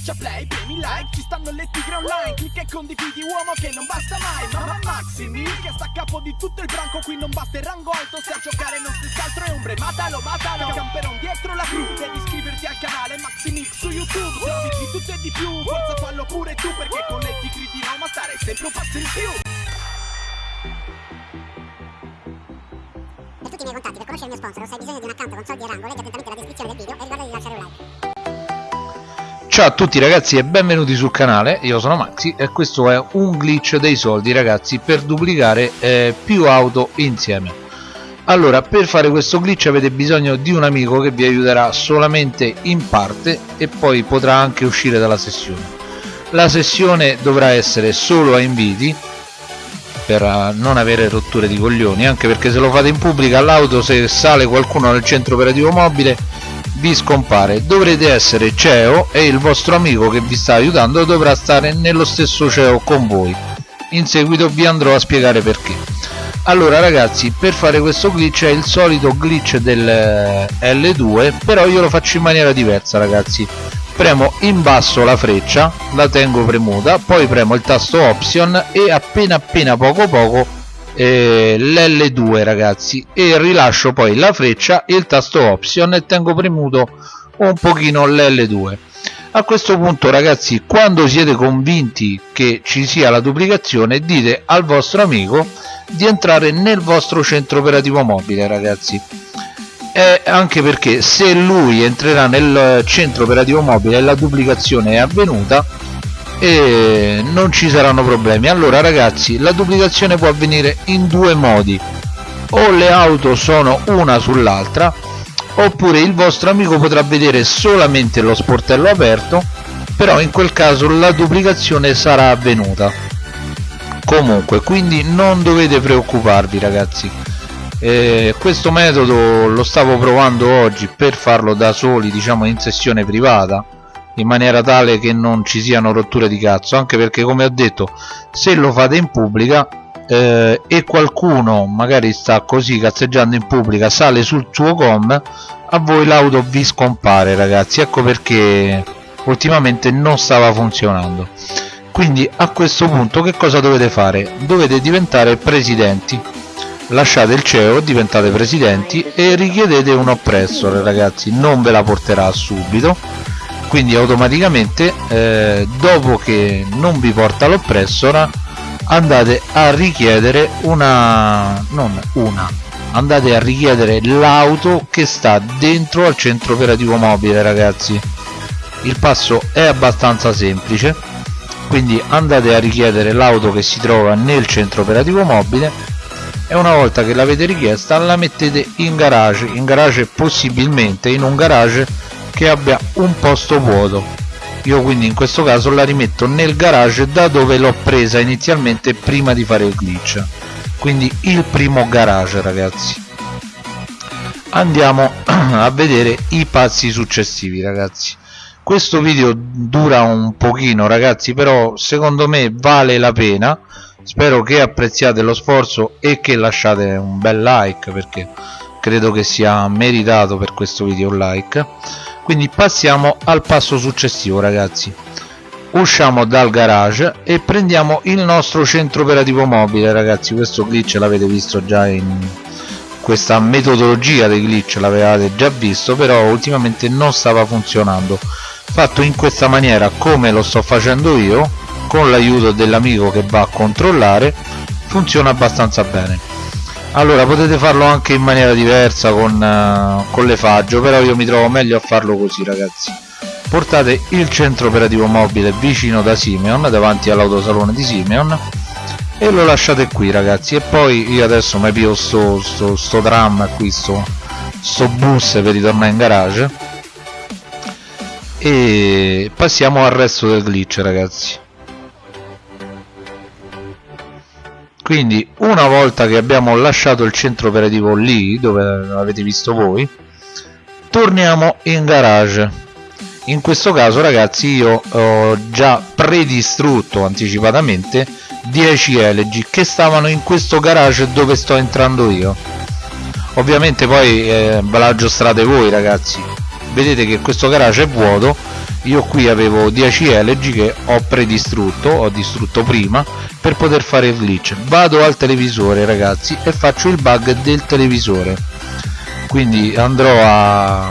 Schiaccia play, premi like, ci stanno le tigre online Clicca e condividi uomo che non basta mai Mamma Maximi che sta a capo di tutto il branco Qui non basta il rango alto, se a giocare non stessi altro è ombre Matalo, matalo, camperon dietro la crew Devi iscriverti al canale Maximix su YouTube Se di tutto e di più, forza fallo pure tu Perché con le tigre di Roma stare sempre un passo in più Per tutti i miei contatti, per conoscere il mio sponsor, o se hai bisogno di un account con soldi e rango, leggi attentamente la descrizione del video e ricorda di lasciare un like. Ciao a tutti ragazzi e benvenuti sul canale, io sono Maxi e questo è un glitch dei soldi ragazzi per duplicare eh, più auto insieme. Allora per fare questo glitch avete bisogno di un amico che vi aiuterà solamente in parte e poi potrà anche uscire dalla sessione. La sessione dovrà essere solo a inviti per eh, non avere rotture di coglioni anche perché se lo fate in pubblica l'auto se sale qualcuno nel centro operativo mobile vi scompare. Dovrete essere CEO e il vostro amico che vi sta aiutando dovrà stare nello stesso CEO con voi. In seguito vi andrò a spiegare perché. Allora ragazzi per fare questo glitch è il solito glitch del eh, L2 però io lo faccio in maniera diversa ragazzi. Premo in basso la freccia la tengo premuta poi premo il tasto option e appena appena poco poco eh, l'L2 ragazzi. E rilascio poi la freccia e il tasto option e tengo premuto un pochino l'L2 a questo punto ragazzi quando siete convinti che ci sia la duplicazione dite al vostro amico di entrare nel vostro centro operativo mobile ragazzi. E anche perché se lui entrerà nel centro operativo mobile e la duplicazione è avvenuta e non ci saranno problemi. Allora ragazzi la duplicazione può avvenire in due modi. O le auto sono una sull'altra oppure il vostro amico potrà vedere solamente lo sportello aperto però in quel caso la duplicazione sarà avvenuta. Comunque quindi non dovete preoccuparvi ragazzi. Eh, questo metodo lo stavo provando oggi per farlo da soli diciamo in sessione privata in maniera tale che non ci siano rotture di cazzo anche perché come ho detto se lo fate in pubblica eh, e qualcuno magari sta così cazzeggiando in pubblica sale sul suo com a voi l'auto vi scompare ragazzi. Ecco perché ultimamente non stava funzionando. Quindi a questo punto che cosa dovete fare? Dovete diventare presidenti. Lasciate il CEO diventate presidenti e richiedete un oppressor ragazzi. Non ve la porterà subito quindi automaticamente eh, dopo che non vi porta l'oppressora andate a richiedere una non una andate a richiedere l'auto che sta dentro al centro operativo mobile ragazzi. Il passo è abbastanza semplice. Quindi andate a richiedere l'auto che si trova nel centro operativo mobile e una volta che l'avete richiesta la mettete in garage. In garage possibilmente in un garage che abbia un posto vuoto. Io quindi in questo caso la rimetto nel garage da dove l'ho presa inizialmente prima di fare il glitch. Quindi il primo garage ragazzi. Andiamo a vedere i passi successivi ragazzi. Questo video dura un pochino ragazzi però secondo me vale la pena. Spero che apprezziate lo sforzo e che lasciate un bel like perché credo che sia meritato per questo video un like quindi passiamo al passo successivo ragazzi. Usciamo dal garage e prendiamo il nostro centro operativo mobile ragazzi. Questo glitch l'avete visto già in questa metodologia dei glitch l'avevate già visto però ultimamente non stava funzionando. Fatto in questa maniera come lo sto facendo io con l'aiuto dell'amico che va a controllare funziona abbastanza bene allora potete farlo anche in maniera diversa con, uh, con le faggio però io mi trovo meglio a farlo così ragazzi. Portate il centro operativo mobile vicino da Simeon davanti all'autosalone di Simeon e lo lasciate qui ragazzi. E poi io adesso mi pio sto, sto, sto tram qui sto, sto bus per ritornare in garage. E passiamo al resto del glitch ragazzi quindi una volta che abbiamo lasciato il centro operativo lì dove l'avete visto voi torniamo in garage. In questo caso ragazzi io ho già predistrutto anticipatamente 10 LG che stavano in questo garage dove sto entrando io. Ovviamente poi eh, ve la aggiustate voi ragazzi vedete che questo garage è vuoto. Io qui avevo 10 LG che ho predistrutto ho distrutto prima per poter fare il glitch. Vado al televisore ragazzi e faccio il bug del televisore. Quindi andrò a,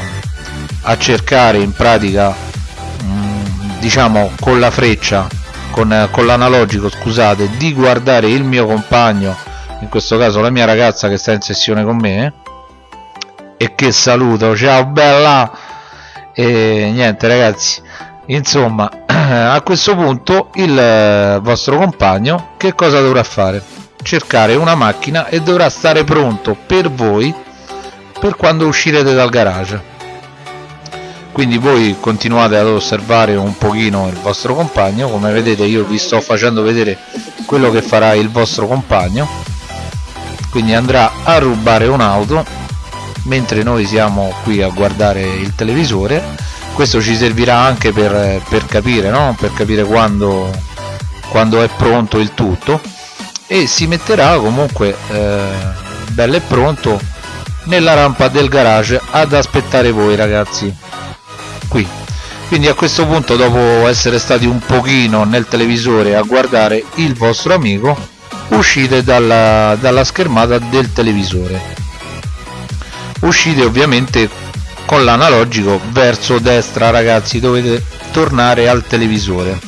a cercare in pratica mh, mm, diciamo con la freccia con, con l'analogico scusate di guardare il mio compagno in questo caso la mia ragazza che sta in sessione con me eh, e che saluto. Ciao bella e niente ragazzi insomma a questo punto il eh, vostro compagno che cosa dovrà fare? Cercare una macchina e dovrà stare pronto per voi per quando uscirete dal garage. Quindi voi continuate ad osservare un pochino il vostro compagno. Come vedete io vi sto facendo vedere quello che farà il vostro compagno. Quindi andrà a rubare un'auto mentre noi siamo qui a guardare il televisore questo ci servirà anche per, per capire no? per capire quando, quando, è pronto il tutto. E si metterà comunque eh, bello e pronto nella rampa del garage ad aspettare voi ragazzi. Qui. Quindi a questo punto dopo essere stati un pochino nel televisore a guardare il vostro amico uscite dalla, dalla schermata del televisore uscite ovviamente con l'analogico verso destra ragazzi dovete tornare al televisore.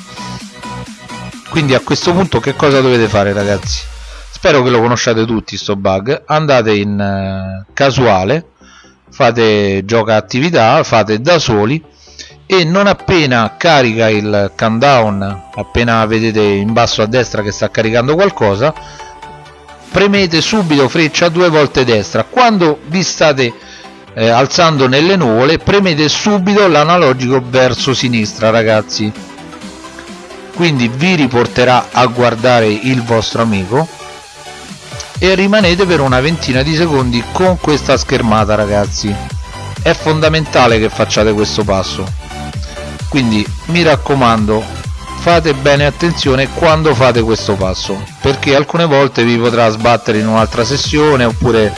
Quindi a questo punto che cosa dovete fare ragazzi? Spero che lo conosciate tutti sto bug. Andate in uh, casuale fate gioca attività fate da soli e non appena carica il countdown appena vedete in basso a destra che sta caricando qualcosa premete subito freccia due volte destra. Quando vi state eh, alzando nelle nuvole premete subito l'analogico verso sinistra ragazzi. Quindi vi riporterà a guardare il vostro amico e rimanete per una ventina di secondi con questa schermata ragazzi. È fondamentale che facciate questo passo. Quindi mi raccomando fate bene attenzione quando fate questo passo perché alcune volte vi potrà sbattere in un'altra sessione oppure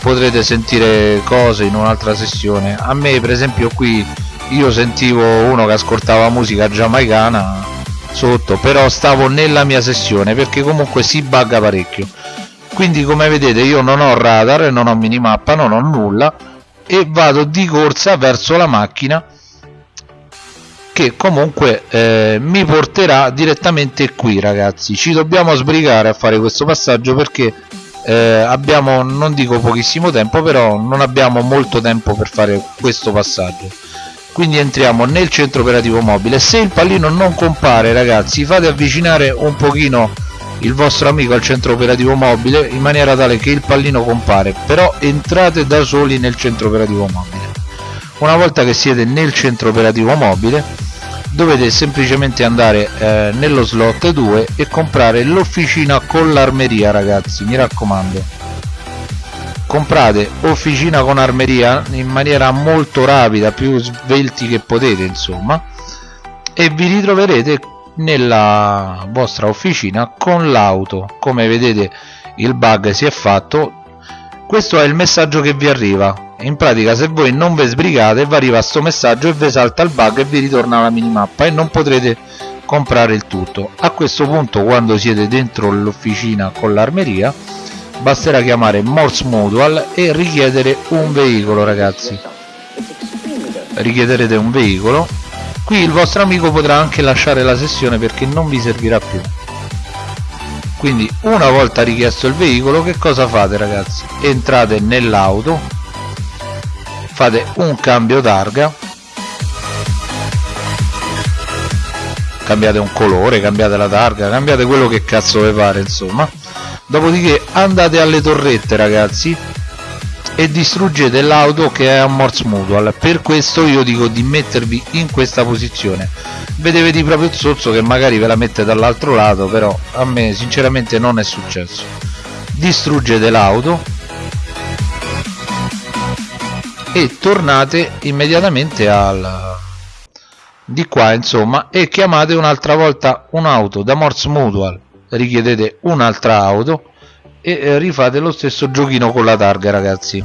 potrete sentire cose in un'altra sessione. A me per esempio qui io sentivo uno che ascoltava musica giamaicana sotto però stavo nella mia sessione perché comunque si bugga parecchio. Quindi come vedete io non ho radar non ho minimappa non ho nulla e vado di corsa verso la macchina che comunque eh, mi porterà direttamente qui ragazzi. Ci dobbiamo sbrigare a fare questo passaggio perché eh, abbiamo non dico pochissimo tempo però non abbiamo molto tempo per fare questo passaggio. Quindi entriamo nel centro operativo mobile. Se il pallino non compare ragazzi fate avvicinare un pochino il vostro amico al centro operativo mobile in maniera tale che il pallino compare. Però entrate da soli nel centro operativo mobile. Una volta che siete nel centro operativo mobile dovete semplicemente andare eh, nello slot 2 e comprare l'officina con l'armeria ragazzi mi raccomando. Comprate officina con armeria in maniera molto rapida più svelti che potete insomma e vi ritroverete nella vostra officina con l'auto. Come vedete il bug si è fatto. Questo è il messaggio che vi arriva in pratica se voi non vi sbrigate vi arriva questo messaggio e vi salta il bug e vi ritorna la minimappa e non potrete comprare il tutto. A questo punto quando siete dentro l'officina con l'armeria basterà chiamare Morse Mutual e richiedere un veicolo ragazzi. Richiederete un veicolo. Qui il vostro amico potrà anche lasciare la sessione perché non vi servirà più. Quindi una volta richiesto il veicolo che cosa fate ragazzi? Entrate nell'auto fate un cambio targa cambiate un colore, cambiate la targa, cambiate quello che cazzo vi pare insomma. Dopodiché andate alle torrette ragazzi e distruggete l'auto che è a Morse Mutual. Per questo io dico di mettervi in questa posizione. Vedevi proprio il sozzo che magari ve la mette dall'altro lato però a me sinceramente non è successo. Distruggete l'auto e tornate immediatamente al di qua insomma e chiamate un'altra volta un'auto da Morse Mutual. Richiedete un'altra auto e eh, rifate lo stesso giochino con la targa ragazzi.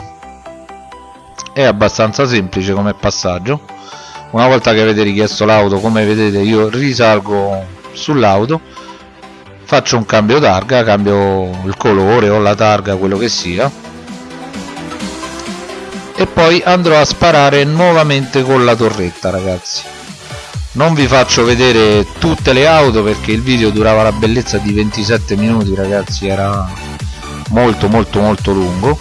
È abbastanza semplice come passaggio. Una volta che avete richiesto l'auto come vedete io risalgo sull'auto faccio un cambio targa cambio il colore o la targa quello che sia e poi andrò a sparare nuovamente con la torretta ragazzi. Non vi faccio vedere tutte le auto perché il video durava la bellezza di 27 minuti ragazzi era molto molto molto lungo.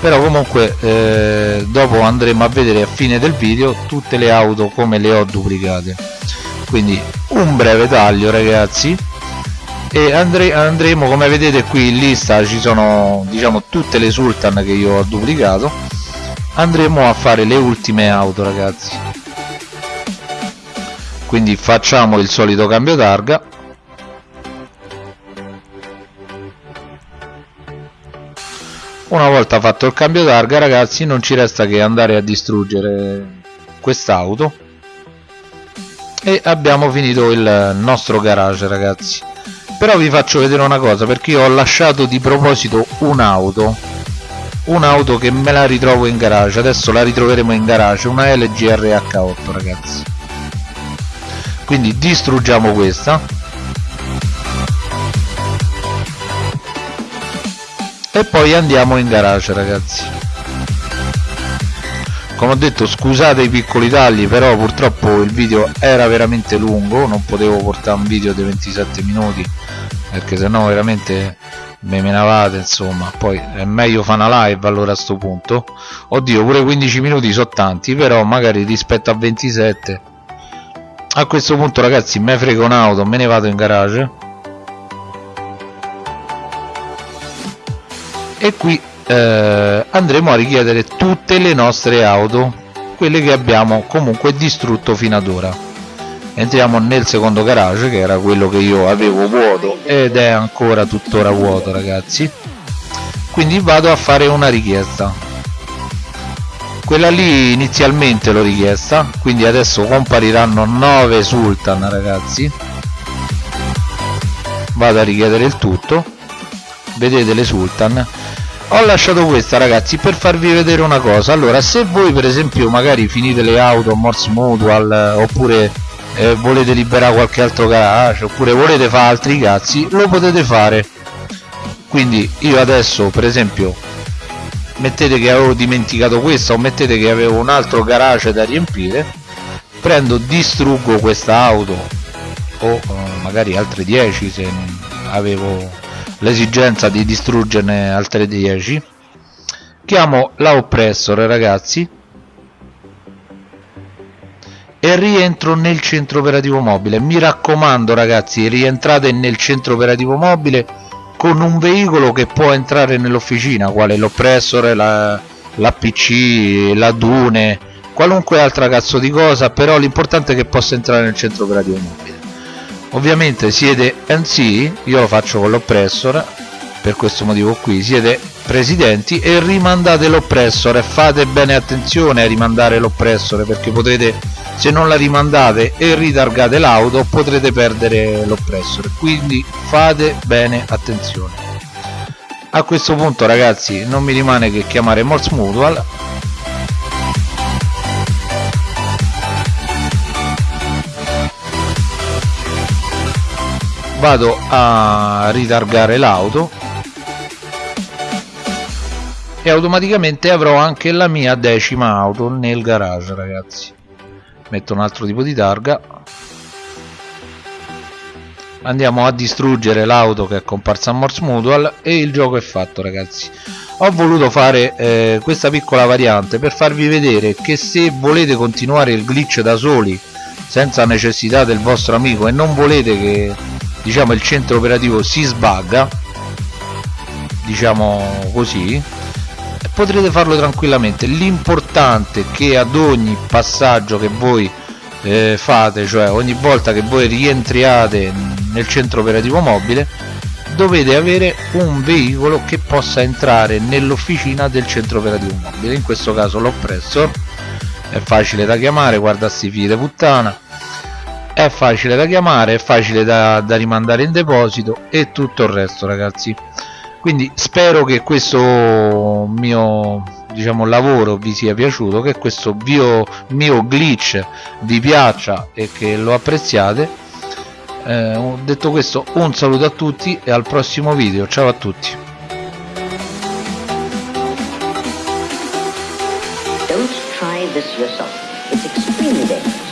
Però comunque eh, dopo andremo a vedere a fine del video tutte le auto come le ho duplicate. Quindi un breve taglio ragazzi. E andre andremo come vedete qui in lista ci sono diciamo tutte le sultan che io ho duplicato andremo a fare le ultime auto ragazzi. Quindi facciamo il solito cambio targa. Una volta fatto il cambio targa ragazzi non ci resta che andare a distruggere quest'auto. E abbiamo finito il nostro garage ragazzi. Però vi faccio vedere una cosa perché io ho lasciato di proposito un'auto un'auto che me la ritrovo in garage. Adesso la ritroveremo in garage una LG RH8 ragazzi. Quindi distruggiamo questa. E poi andiamo in garage ragazzi. Come ho detto scusate i piccoli tagli però purtroppo il video era veramente lungo. Non potevo portare un video di 27 minuti perché sennò veramente me menavate insomma. Poi è meglio fare una live allora a sto punto. Oddio pure 15 minuti sono tanti però magari rispetto a 27 a questo punto ragazzi me frego un'auto me ne vado in garage. E qui eh, andremo a richiedere tutte le nostre auto quelle che abbiamo comunque distrutto fino ad ora entriamo nel secondo garage che era quello che io avevo vuoto ed è ancora tuttora vuoto ragazzi. Quindi vado a fare una richiesta. Quella lì inizialmente l'ho richiesta quindi adesso compariranno 9 sultan ragazzi. Vado a richiedere il tutto. Vedete le sultan. Ho lasciato questa ragazzi per farvi vedere una cosa. Allora se voi per esempio magari finite le auto Morse Mutual eh, oppure eh, volete liberare qualche altro garage oppure volete fare altri cazzi lo potete fare. Quindi io adesso per esempio mettete che avevo dimenticato questa o mettete che avevo un altro garage da riempire prendo distruggo questa auto o eh, magari altre 10 se avevo l'esigenza di distruggerne altre 10 chiamo la oppressor ragazzi e rientro nel centro operativo mobile. Mi raccomando ragazzi rientrate nel centro operativo mobile con un veicolo che può entrare nell'officina quale l'oppressor la, la pc la dune qualunque altra cazzo di cosa però l'importante è che possa entrare nel centro operativo mobile. Ovviamente siete NC io lo faccio con l'oppressor per questo motivo qui siete presidenti e rimandate l'oppressor e fate bene attenzione a rimandare l'oppressor perché potete se non la rimandate e ritargate l'auto potrete perdere l'oppressor quindi fate bene attenzione. A questo punto ragazzi non mi rimane che chiamare Morse Mutual. Vado a ritargare l'auto e automaticamente avrò anche la mia decima auto nel garage ragazzi. Metto un altro tipo di targa. Andiamo a distruggere l'auto che è comparsa a Morse Mutual e il gioco è fatto ragazzi. Ho voluto fare eh, questa piccola variante per farvi vedere che se volete continuare il glitch da soli senza necessità del vostro amico e non volete che diciamo il centro operativo si sbagga diciamo così potrete farlo tranquillamente. L'importante è che ad ogni passaggio che voi eh, fate cioè ogni volta che voi rientriate nel centro operativo mobile dovete avere un veicolo che possa entrare nell'officina del centro operativo mobile. In questo caso l'oppressor è facile da chiamare guarda sti figli di puttana. È facile da chiamare è facile da, da rimandare in deposito e tutto il resto ragazzi quindi spero che questo mio diciamo lavoro vi sia piaciuto che questo mio, mio glitch vi piaccia e che lo apprezziate eh, detto questo un saluto a tutti e al prossimo video ciao a tutti Don't try this yourself. It's extremely dangerous.